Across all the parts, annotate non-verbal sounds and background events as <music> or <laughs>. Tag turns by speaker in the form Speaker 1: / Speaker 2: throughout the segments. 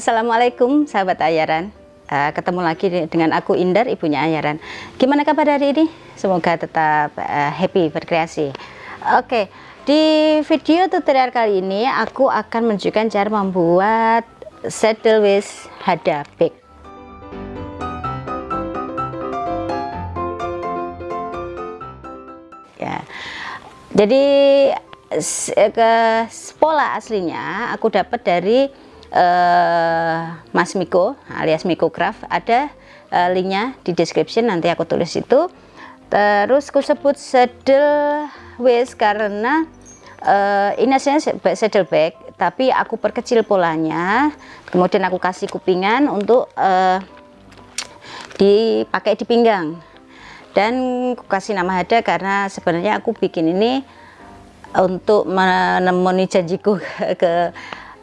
Speaker 1: Assalamualaikum sahabat Ayaran uh, Ketemu lagi dengan aku Indar, ibunya Ayaran Gimana kabar hari ini? Semoga tetap uh, happy berkreasi Oke, okay. di video tutorial kali ini aku akan menunjukkan cara membuat saddle with hada bag Ya, jadi ke pola aslinya aku dapat dari uh, Mas Miko alias Miko Craft ada uh, linknya di description nanti aku tulis itu. Terus aku sebut saddle waist karena uh, ini aslinya saddle bag tapi aku perkecil polanya kemudian aku kasih kupingan untuk uh, dipakai di pinggang. Dan aku kasih nama Hada karena sebenarnya aku bikin ini untuk menemani janjiku <laughs> ke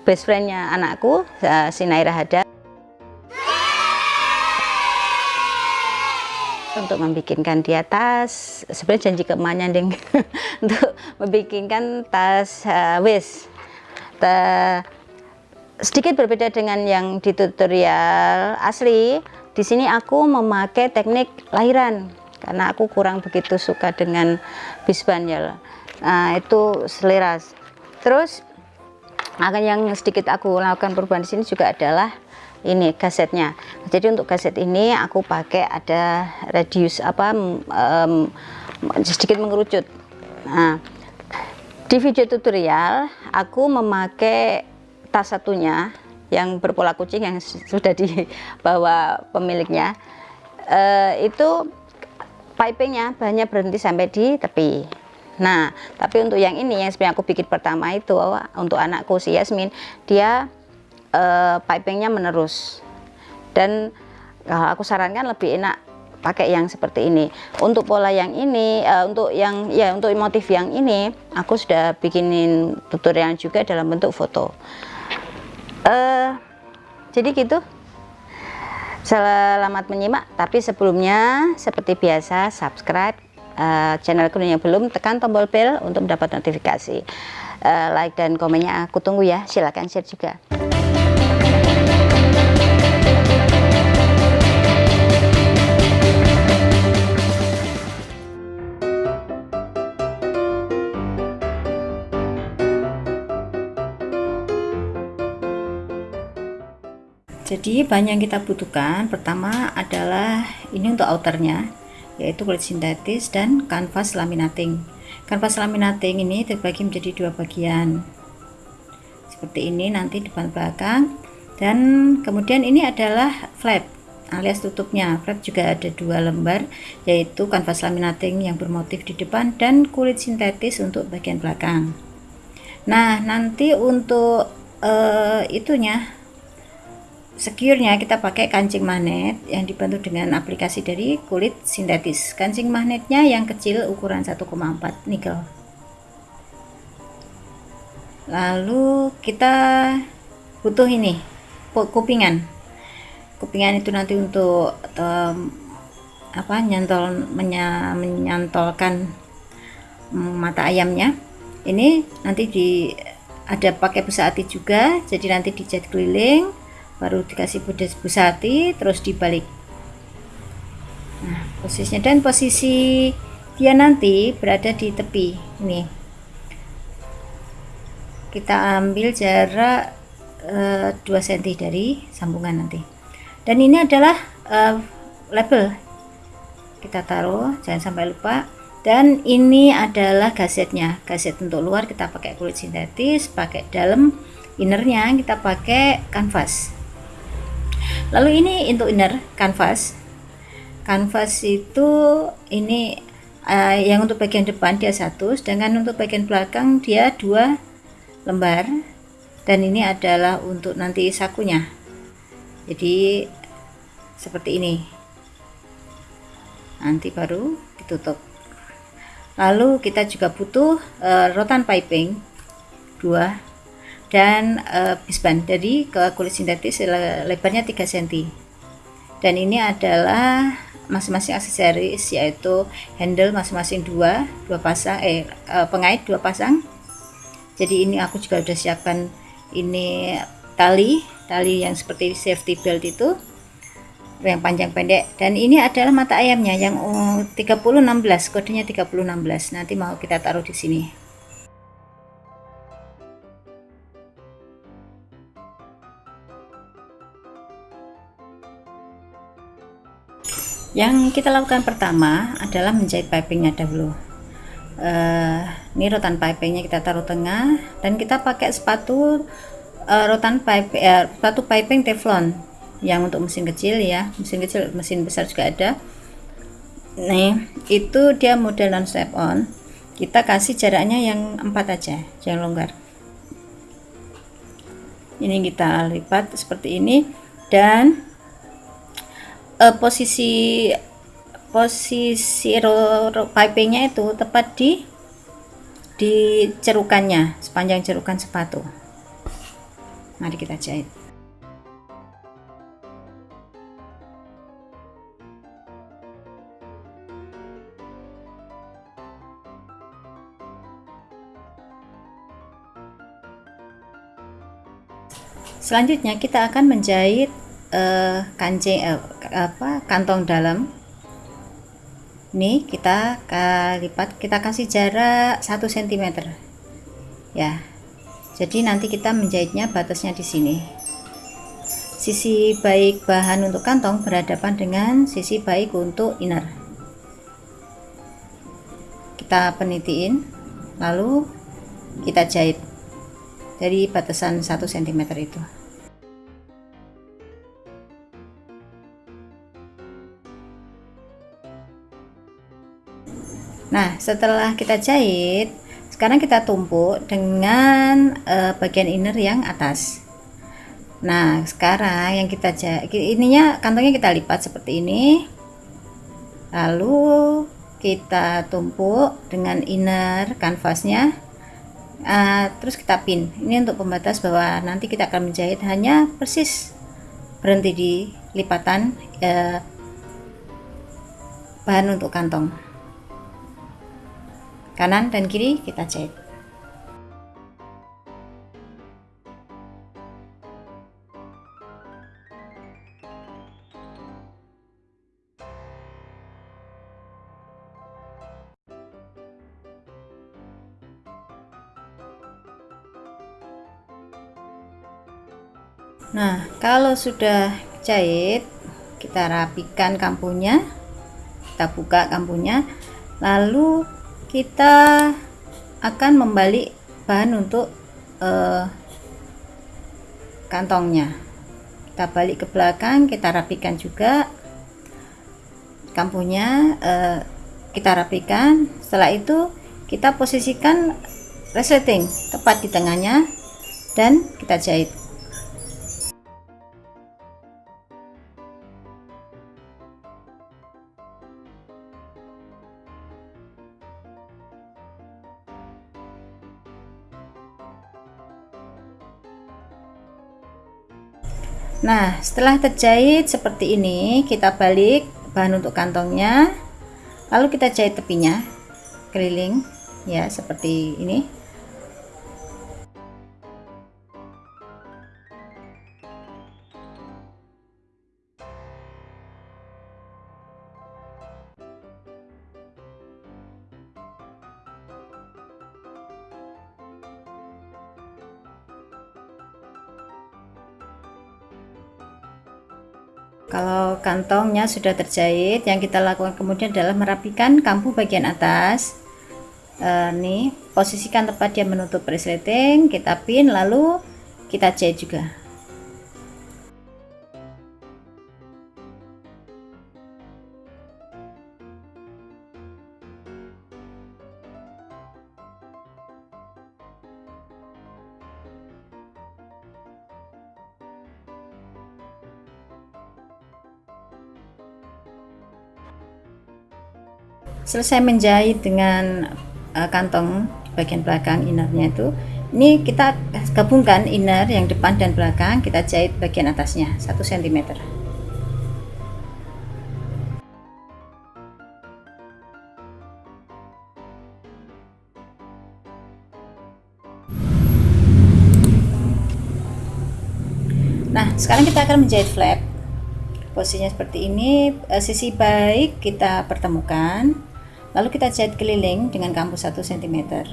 Speaker 1: best friendnya anakku si Naira Hada. Untuk membikinkan dia tas sebenarnya janji ke emaknya ding. <laughs> Untuk membikinkan tas uh, wis. Sedikit berbeda dengan yang di tutorial asli. Di sini aku memakai teknik lahiran karena aku kurang begitu suka dengan bisban ya nah itu selera terus akan yang sedikit aku lakukan perubahan di sini juga adalah ini gasetnya. Jadi untuk gaset ini aku pakai ada radius apa um, sedikit mengerucut. Nah di video tutorial aku memakai tas satunya yang berpola kucing yang sudah dibawa pemiliknya. Uh, itu pipingnya banyak berhenti sampai di tepi Nah, tapi untuk yang ini yang sebenarnya aku bikin pertama itu untuk anakku si Yasmin, dia uh, pipingnya menerus. Dan uh, aku sarankan lebih enak pakai yang seperti ini. Untuk pola yang ini, uh, untuk yang ya untuk motif yang ini, aku sudah bikinin tutorial juga dalam bentuk foto. Uh, jadi gitu. Selamat menyimak, tapi sebelumnya seperti biasa subscribe uh, channel kuning yang belum tekan tombol bell untuk mendapat notifikasi. Uh, like dan komennya aku tunggu ya. Silahkan share juga. Jadi bahan yang kita butuhkan pertama adalah ini untuk outernya yaitu kulit sintetis dan kanvas laminating. Kanvas laminating ini terbagi menjadi dua bagian. Seperti ini nanti depan belakang. Dan kemudian ini adalah flap alias tutupnya. Flap juga ada dua lembar yaitu kanvas laminating yang bermotif di depan dan kulit sintetis untuk bagian belakang. Nah nanti untuk uh, itunya secure-nya kita pakai kancing magnet yang dibantu dengan aplikasi dari kulit sintetis. Kancing magnetnya yang kecil ukuran 1,4 nikel. Lalu kita butuh ini kupingan. Kupingan itu nanti untuk um, apa nyantol menya, menyantolkan mata ayamnya. Ini nanti di ada pakai busati juga, jadi nanti dicat keliling baru dikasih busati terus dibalik. Nah posisinya. Dan posisi dia nanti berada di tepi ini. Kita ambil jarak uh, 2 cm dari sambungan nanti. Dan ini adalah uh, label. Kita taruh jangan sampai lupa. Dan ini adalah gazetnya. Gaset untuk luar kita pakai kulit sintetis pakai dalam innernya kita pakai kanvas lalu ini untuk inner canvas. Canvas itu ini uh, yang untuk bagian depan dia satu sedangkan untuk bagian belakang dia dua lembar. Dan ini adalah untuk nanti sakunya. Jadi seperti ini. Nanti baru ditutup. Lalu kita juga butuh uh, rotan piping. Dua dan uh, bisban dari ke kulit sintetis lebarnya 3 cm dan ini adalah masing-masing aksesoris yaitu handle masing-masing dua dua pasang eh uh, pengait dua pasang. Jadi ini aku juga sudah siapkan ini tali tali yang seperti safety belt itu yang panjang pendek. Dan ini adalah mata ayamnya yang 3016 kodenya 3016 nanti mau kita taruh di sini yang kita lakukan pertama adalah menjahit pipingnya dahulu. Uh, ini rotan pipingnya kita taruh tengah dan kita pakai sepatu uh, rotan pipe uh, sepatu piping teflon. Yang untuk mesin kecil ya mesin kecil mesin besar juga ada. Nih itu dia model non step on. Kita kasih jaraknya yang empat aja jangan longgar. Ini kita lipat seperti ini dan uh, posisi posisi pipingnya itu tepat di di cerukannya sepanjang cerukan sepatu. Mari kita jahit. Selanjutnya kita akan menjahit uh, kancing uh, apa kantong dalam. Ini kita lipat kita kasih jarak 1 cm ya. Jadi nanti kita menjahitnya batasnya di sini. Sisi baik bahan untuk kantong berhadapan dengan sisi baik untuk inner. Kita penitiin lalu kita jahit dari batasan 1 cm itu Nah, setelah kita jahit, sekarang kita tumpuk dengan uh, bagian inner yang atas. Nah, sekarang yang kita jahit, ininya kantongnya kita lipat seperti ini. Lalu kita tumpuk dengan inner kanvasnya. Uh, terus kita pin. Ini untuk pembatas bahwa nanti kita akan menjahit hanya persis berhenti di lipatan uh, bahan untuk kantong kanan dan kiri kita jahit Nah, kalau sudah jahit, kita rapikan kampunya, kita buka kampunya, lalu kita akan membalik bahan untuk uh, kantongnya. Kita balik ke belakang kita rapikan juga kampunya uh, kita rapikan. Setelah itu kita posisikan resleting tepat di tengahnya dan kita jahit Nah, setelah terjahit seperti ini, kita balik bahan untuk kantongnya. Lalu kita jahit tepinya keliling ya seperti ini. Kalau kantongnya sudah terjahit yang kita lakukan kemudian adalah merapikan kampu bagian atas. Uh, nih posisikan tepat dia menutup resleting kita pin lalu kita jahit juga selesai menjahit dengan uh, kantong bagian belakang innernya itu ini kita gabungkan inner yang depan dan belakang kita jahit bagian atasnya 1 cm Nah sekarang kita akan menjahit flap. Posisinya seperti ini. Uh, sisi baik kita pertemukan lalu kita jahit keliling dengan kampu 1 cm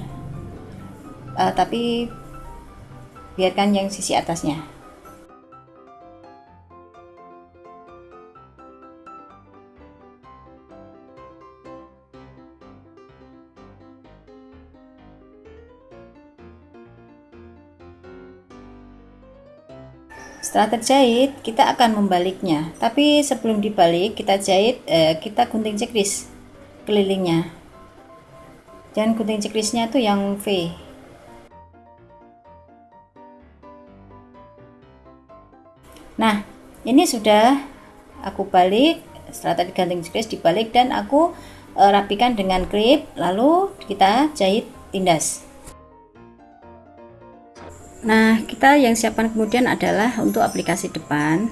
Speaker 1: uh, tapi biarkan yang sisi atasnya. Setelah terjahit kita akan membaliknya. Tapi sebelum dibalik kita jahit eh, kita gunting cekris kelilingnya. Dan gunting cekrisnya tuh yang V. Nah ini sudah aku balik setelah tadi ganting cekris dibalik dan aku eh, rapikan dengan klip lalu kita jahit tindas. Nah, kita yang siapkan kemudian adalah untuk aplikasi depan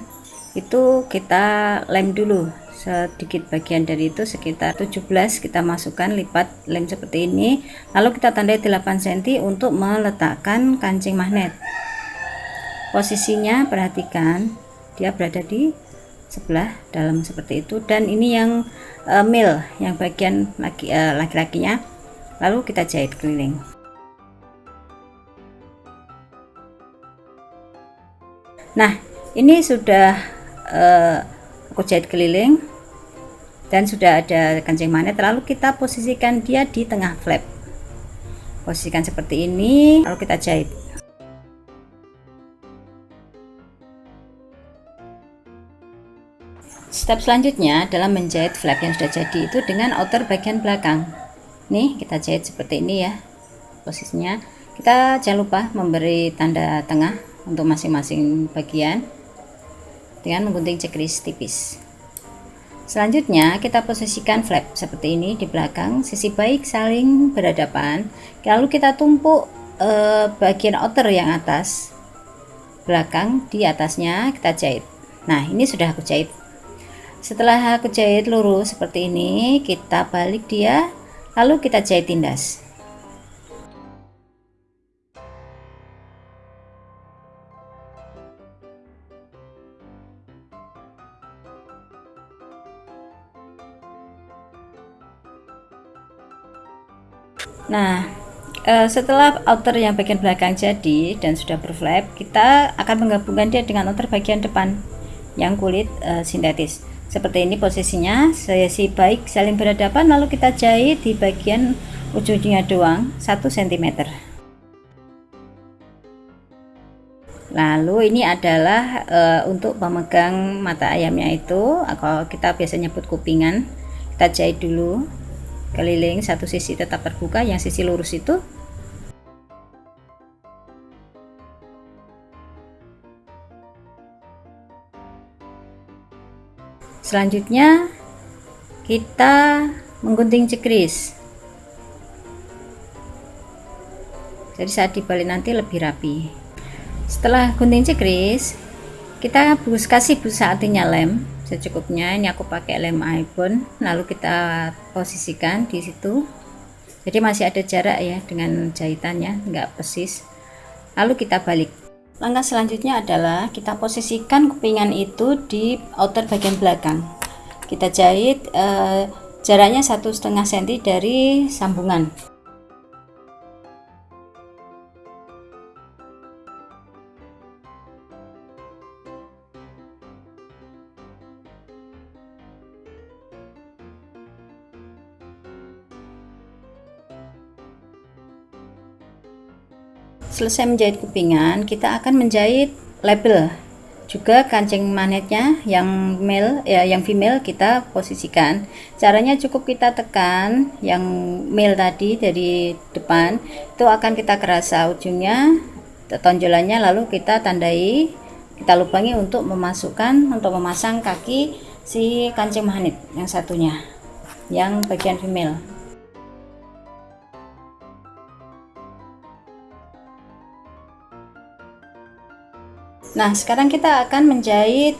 Speaker 1: itu kita lem dulu. Sedikit bagian dari itu sekitar 17 kita masukkan lipat lem seperti ini. Lalu kita tandai 8 cm untuk meletakkan kancing magnet. Posisinya perhatikan dia berada di sebelah dalam seperti itu. Dan ini yang uh, mil yang bagian eh, laki-lakinya. Lalu kita jahit keliling. Nah ini sudah uh, aku jahit keliling dan sudah ada kancing magnet lalu kita posisikan dia di tengah flap. Posisikan seperti ini lalu kita jahit. Step selanjutnya adalah menjahit flap yang sudah jadi itu dengan outer bagian belakang. Nih kita jahit seperti ini ya posisinya. Kita jangan lupa memberi tanda tengah untuk masing-masing bagian dengan menggunting checklist tipis. Selanjutnya kita posisikan flap seperti ini di belakang sisi baik saling berhadapan. Lalu kita tumpuk eh, bagian outer yang atas belakang di atasnya kita jahit. Nah ini sudah aku jahit. Setelah aku jahit lurus seperti ini kita balik dia lalu kita jahit tindas uh, setelah outer yang bagian belakang jadi dan sudah berflap, kita akan menggabungkan dia dengan outer bagian depan yang kulit uh, sintetis. Seperti ini posisinya, sesi baik saling berhadapan lalu kita jahit di bagian ujungnya doang 1 cm. Lalu ini adalah uh, untuk pemegang mata ayamnya itu, kalau kita biasanya nyebut kupingan, kita jahit dulu keliling satu sisi tetap terbuka yang sisi lurus itu selanjutnya kita menggunting cekris. Jadi saat dibalik nanti lebih rapi. Setelah gunting cekris kita kasih busa artinya lem secukupnya. Ini aku pakai lem iPhone lalu kita posisikan di situ. Jadi masih ada jarak ya dengan jahitannya enggak persis. Lalu kita balik langkah selanjutnya adalah kita posisikan kupingan itu di outer bagian belakang. Kita jahit eh, jaraknya satu setengah senti dari sambungan selesai menjahit kupingan kita akan menjahit label. Juga kancing magnetnya yang male ya yang female kita posisikan. Caranya cukup kita tekan yang male tadi dari depan. Itu akan kita kerasa ujungnya tonjolannya lalu kita tandai kita lubangi untuk memasukkan untuk memasang kaki si kancing magnet yang satunya yang bagian female nah sekarang kita akan menjahit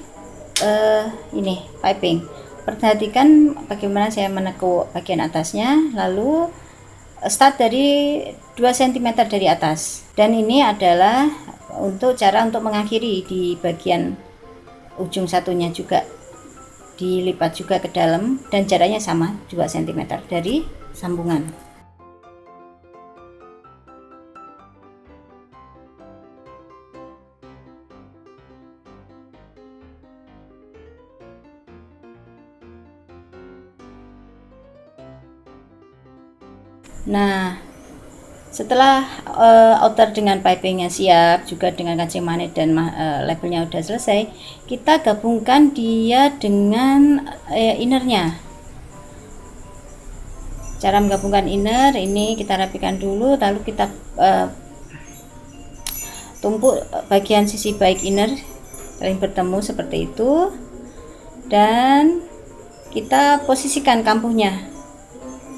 Speaker 1: uh, ini piping. Perhatikan bagaimana saya menekuk bagian atasnya lalu start dari 2 cm dari atas. Dan ini adalah untuk cara untuk mengakhiri di bagian ujung satunya juga. Dilipat juga ke dalam dan jaraknya sama 2 cm dari sambungan Nah, setelah uh, outer dengan pipingnya siap juga dengan kancing manik dan uh, labelnya udah selesai kita gabungkan dia dengan uh, innernya. Cara menggabungkan inner ini kita rapikan dulu lalu kita uh, tumpuk bagian sisi baik inner saling bertemu seperti itu. Dan kita posisikan kampuhnya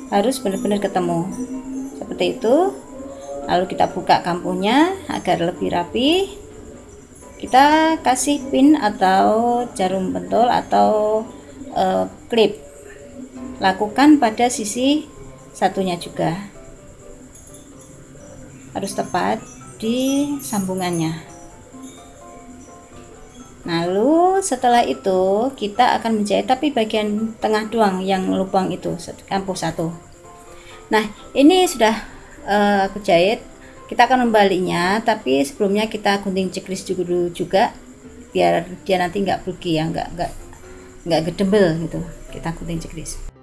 Speaker 1: harus benar-benar ketemu. Seperti itu. Lalu kita buka kampuhnya agar lebih rapi. Kita kasih pin atau jarum pentol atau uh, klip. Lakukan pada sisi satunya juga. Harus tepat di sambungannya lalu setelah itu kita akan menjahit tapi bagian tengah doang yang lubang itu kampus satu. Nah ini sudah uh, aku jahit. Kita akan membaliknya tapi sebelumnya kita gunting checklist dulu juga biar dia nanti nggak pergi ya nggak nggak nggak gedebel gitu. Kita gunting checklist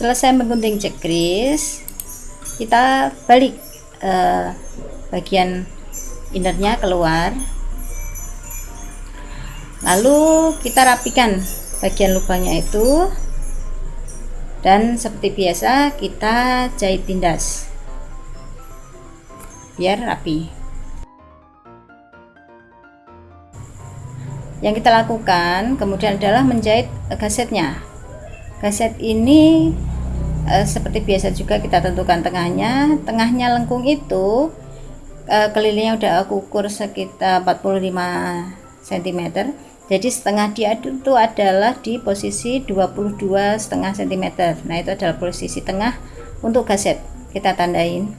Speaker 1: selesai menggunting checklist kita balik uh, bagian innernya keluar. Lalu kita rapikan bagian lubangnya itu. Dan seperti biasa kita jahit tindas. Biar rapi. Yang kita lakukan kemudian adalah menjahit gasetnya. Gaset ini e, seperti biasa juga kita tentukan tengahnya. Tengahnya lengkung itu e, kelilingnya udah aku ukur sekitar 45 cm. Jadi setengah dia itu adalah di posisi 22 setengah cm. Nah itu adalah posisi tengah untuk gaset. Kita tandain.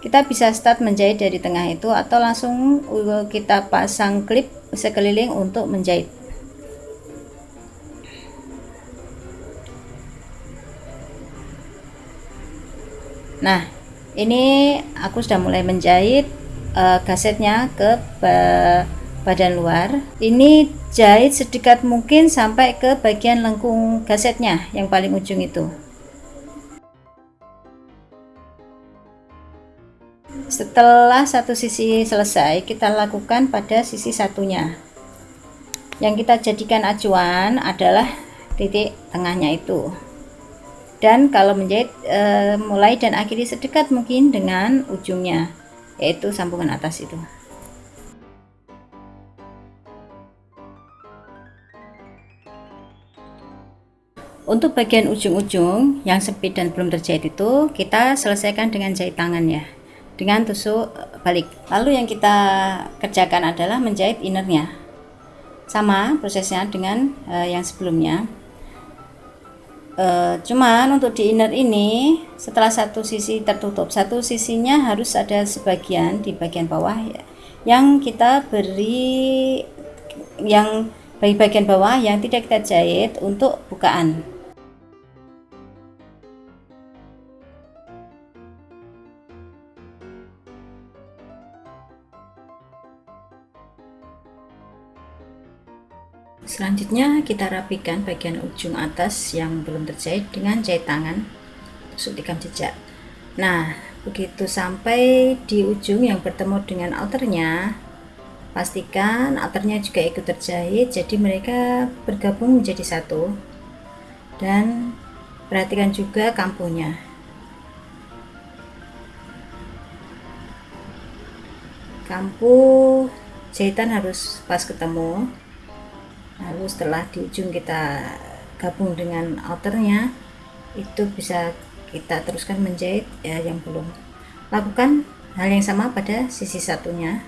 Speaker 1: Kita bisa start menjahit dari tengah itu atau langsung kita pasang klip sekeliling untuk menjahit. Nah ini aku sudah mulai menjahit uh, ke badan luar. Ini jahit sedekat mungkin sampai ke bagian lengkung gasetnya yang paling ujung itu. Setelah satu sisi selesai kita lakukan pada sisi satunya. Yang kita jadikan acuan adalah titik tengahnya itu dan kalau menjahit e, mulai dan akhiri sedekat mungkin dengan ujungnya yaitu sambungan atas itu. Untuk bagian ujung-ujung yang sempit dan belum terjahit itu kita selesaikan dengan jahit tangan ya dengan tusuk balik. Lalu yang kita kerjakan adalah menjahit innernya sama prosesnya dengan e, yang sebelumnya Uh, cuman untuk di inner ini setelah satu sisi tertutup satu sisinya harus ada sebagian di bagian bawah ya, yang kita beri yang bagi bagian bawah yang tidak kita jahit untuk bukaan selanjutnya kita rapikan bagian ujung atas yang belum terjahit dengan jahit tangan. Tusuk tikam jejak. Nah begitu sampai di ujung yang bertemu dengan outernya pastikan outernya juga ikut terjahit jadi mereka bergabung menjadi satu. Dan perhatikan juga kampunya kampu jahitan harus pas ketemu lalu setelah di ujung kita gabung dengan outernya itu bisa kita teruskan menjahit ya yang belum. Lakukan hal yang sama pada sisi satunya.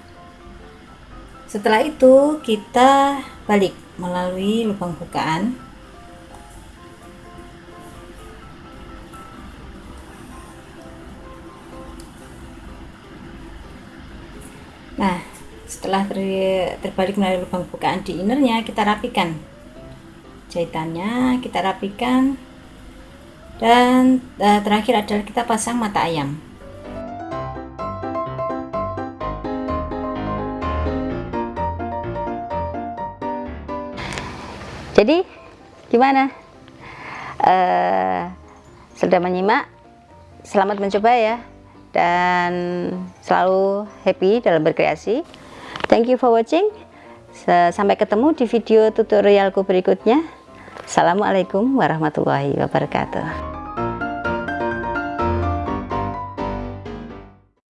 Speaker 1: Setelah itu kita balik melalui lubang bukaan setelah ter, terbalik melalui lubang bukaan di innernya kita rapikan jahitannya kita rapikan. Dan uh, terakhir adalah kita pasang mata ayam. Jadi gimana? Uh, sudah menyimak selamat mencoba ya. Dan selalu happy dalam berkreasi thank you for watching. Sampai ketemu di video tutorialku berikutnya. Assalamualaikum warahmatullahi wabarakatuh